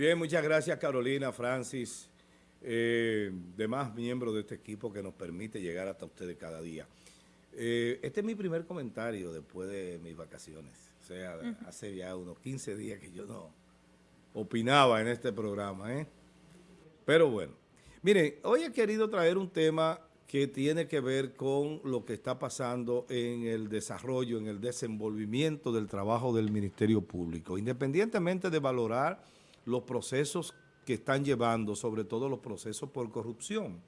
Bien, muchas gracias Carolina, Francis, eh, demás miembros de este equipo que nos permite llegar hasta ustedes cada día. Eh, este es mi primer comentario después de mis vacaciones. O sea, hace ya unos 15 días que yo no opinaba en este programa. ¿eh? Pero bueno, miren, hoy he querido traer un tema que tiene que ver con lo que está pasando en el desarrollo, en el desenvolvimiento del trabajo del Ministerio Público. Independientemente de valorar los procesos que están llevando, sobre todo los procesos por corrupción.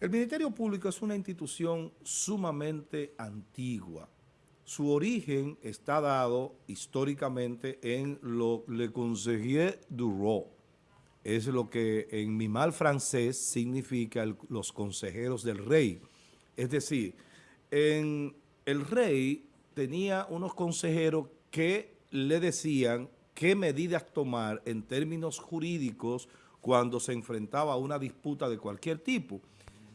El Ministerio Público es una institución sumamente antigua. Su origen está dado históricamente en lo Le Conseiller du Roi. Es lo que en mi mal francés significa los consejeros del rey. Es decir, en el rey tenía unos consejeros que le decían qué medidas tomar en términos jurídicos cuando se enfrentaba a una disputa de cualquier tipo.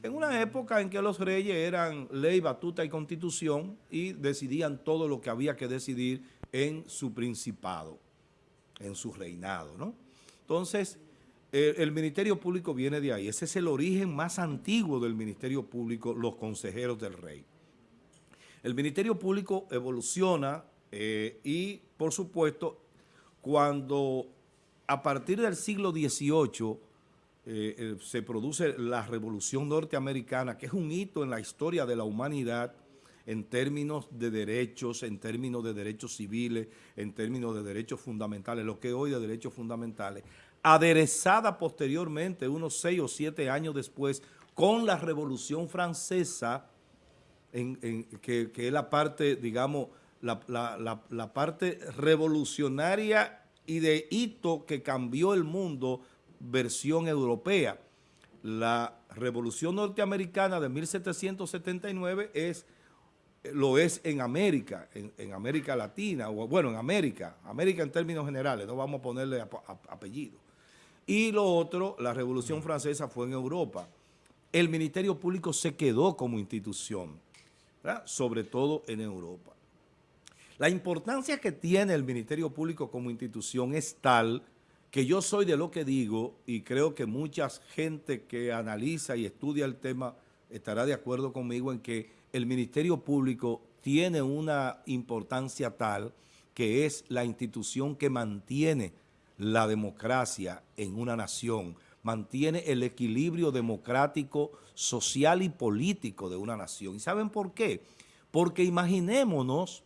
En una época en que los reyes eran ley, batuta y constitución y decidían todo lo que había que decidir en su principado, en su reinado, ¿no? Entonces, el, Ministerio Público viene de ahí. Ese es el origen más antiguo del Ministerio Público, los consejeros del rey. El Ministerio Público evoluciona eh, y, por supuesto, cuando a partir del siglo XVIII eh, eh, se produce la Revolución Norteamericana, que es un hito en la historia de la humanidad en términos de derechos, en términos de derechos civiles, en términos de derechos fundamentales, lo que hoy de derechos fundamentales, aderezada posteriormente, unos seis o siete años después, con la Revolución Francesa, que es la parte, digamos, la, parte revolucionaria y de hito que cambió el mundo versión europea. La revolución norteamericana de 1779 es, lo es en América, en, América Latina, bueno, en América, América en términos generales, no vamos a ponerle apellido. Y lo otro, la revolución francesa fue en Europa. El Ministerio Público se quedó como institución, sobre todo en Europa. La importancia que tiene el Ministerio Público como institución es tal que yo soy de lo que digo y creo que mucha gente que analiza y estudia el tema estará de acuerdo conmigo en que el Ministerio Público tiene una importancia tal que es la institución que mantiene la democracia en una nación, mantiene el equilibrio democrático, social y político de una nación. ¿Y saben por qué? Porque imaginémonos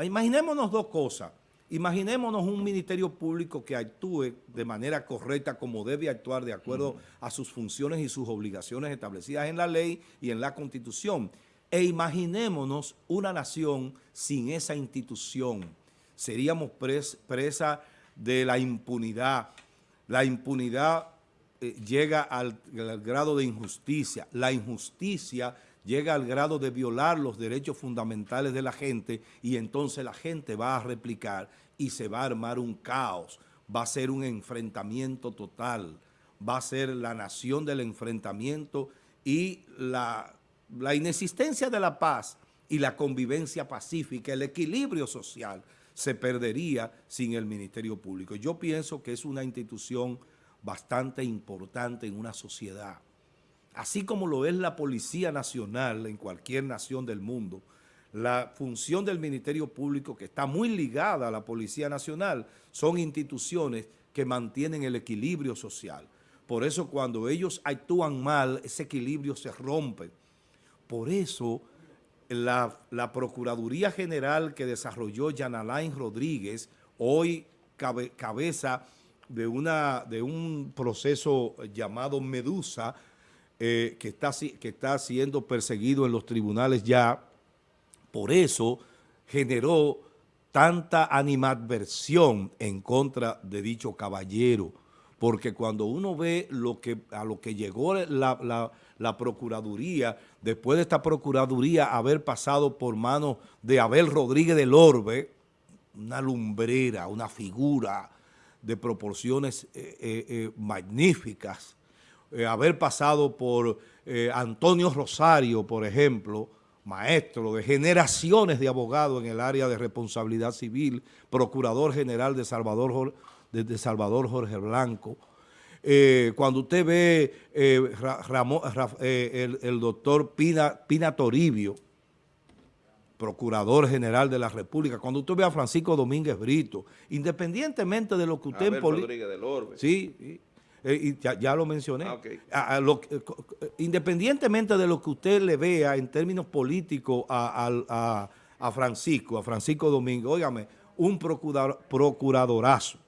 imaginémonos dos cosas. Imaginémonos un ministerio público que actúe de manera correcta como debe actuar de acuerdo a sus funciones y sus obligaciones establecidas en la ley y en la Constitución. E imaginémonos una nación sin esa institución. Seríamos presa de la impunidad. La impunidad eh, llega al grado de injusticia. La injusticia llega al grado de violar los derechos fundamentales de la gente y entonces la gente va a replicar y se va a armar un caos, va a ser un enfrentamiento total, va a ser la nación del enfrentamiento y la, la inexistencia de la paz y la convivencia pacífica, el equilibrio social, se perdería sin el Ministerio Público. Yo pienso que es una institución bastante importante en una sociedad así como lo es la Policía Nacional en cualquier nación del mundo, la función del Ministerio Público, que está muy ligada a la Policía Nacional, son instituciones que mantienen el equilibrio social. Por eso cuando ellos actúan mal, ese equilibrio se rompe. Por eso la, Procuraduría General que desarrolló Jan Alain Rodríguez, hoy cabeza de, una, de un proceso llamado Medusa, eh, que, está, que está siendo perseguido en los tribunales ya, por eso generó tanta animadversión en contra de dicho caballero, porque cuando uno ve lo que, a lo que llegó la, la, Procuraduría, después de esta Procuraduría haber pasado por manos de Abel Rodríguez del Orbe, una lumbrera, una figura de proporciones eh, eh, magníficas, eh, haber pasado por eh, Antonio Rosario, por ejemplo, maestro de generaciones de abogados en el área de responsabilidad civil, procurador general de Salvador Salvador Jorge Blanco, eh, cuando usted ve eh, el, doctor Pina, Pina Toribio, Procurador General de la República, cuando usted ve a Francisco Domínguez Brito, independientemente de lo que usted... en Rodríguez del Orbe. Sí, y ya, lo mencioné. Ah, independientemente de lo que usted le vea en términos políticos a, Francisco, a Francisco Domínguez, óigame, un procuradorazo.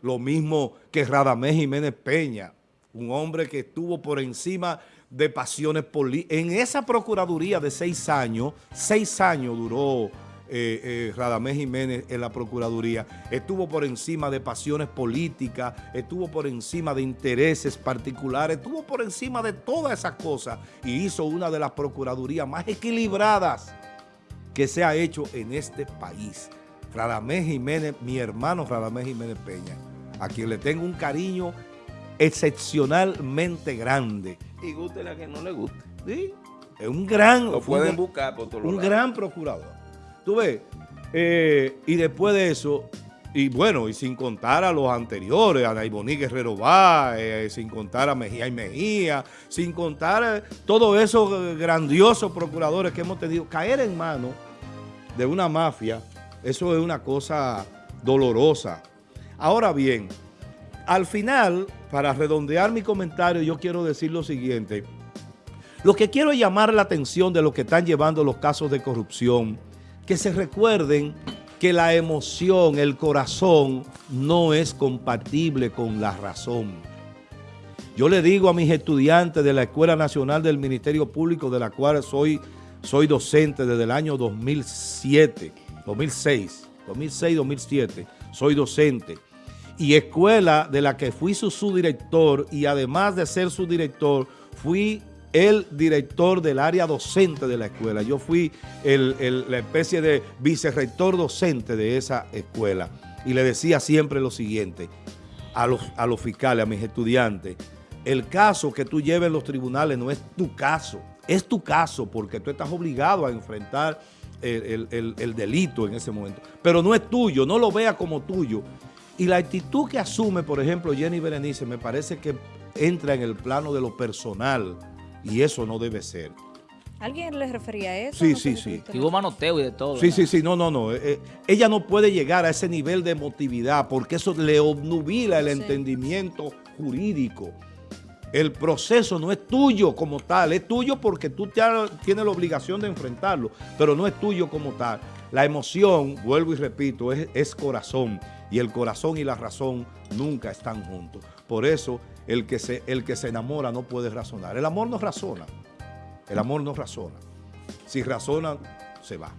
Lo mismo que Radamés Jiménez Peña, un hombre que estuvo por encima de pasiones políticas. En esa procuraduría de seis años, seis años duró eh, eh, Radamés Jiménez en la Procuraduría, estuvo por encima de pasiones políticas, estuvo por encima de intereses particulares, estuvo por encima de todas esas cosas y hizo una de las Procuradurías más equilibradas que se ha hecho en este país. Radamés Jiménez, mi hermano Radamés Jiménez Peña, a quien le tengo un cariño excepcionalmente grande. Y guste la que no le guste. Sí, es un gran... Lo pueden buscar por todos Un gran procurador. Tú ves, eh, y después de eso, y bueno, y sin contar a los anteriores, a Naiboní Guerrero va, eh, sin contar a Mejía y Mejía, sin contar a todos esos grandiosos procuradores que hemos tenido, caer en manos de una mafia, eso es una cosa dolorosa. Ahora bien, al final, para redondear mi comentario, yo quiero decir lo siguiente. Lo que quiero llamar la atención de los que están llevando los casos de corrupción, que se recuerden que la emoción, el corazón, no es compatible con la razón. Yo le digo a mis estudiantes de la Escuela Nacional del Ministerio Público, de la cual soy, soy docente desde el año 2007, 2006, 2006-2007, soy docente, y escuela de la que fui su subdirector y además de ser su director, fui el director del área docente de la escuela. Yo fui la especie de vicerrector docente de esa escuela. Y le decía siempre lo siguiente a los, a los fiscales, a mis estudiantes, el caso que tú lleves en los tribunales no es tu caso, es tu caso porque tú estás obligado a enfrentar el, el delito en ese momento. Pero no es tuyo, no lo vea como tuyo. Y la actitud que asume, por ejemplo, Jenny Berenice, me parece que entra en el plano de lo personal, y eso no debe ser. ¿Alguien le refería a eso? Sí, sí, sí. hubo manoteo y de todo. Sí, sí, sí, no, no, no. Eh, eh, ella no puede llegar a ese nivel de emotividad porque eso le obnubila el entendimiento jurídico. El proceso no es tuyo como tal, es tuyo porque tú tienes la obligación de enfrentarlo, pero no es tuyo como tal. La emoción, vuelvo y repito, es, es corazón y el corazón y la razón nunca están juntos. Por eso el que, se, el que se enamora no puede razonar. El amor no razona. El amor no razona. Si razona, se va.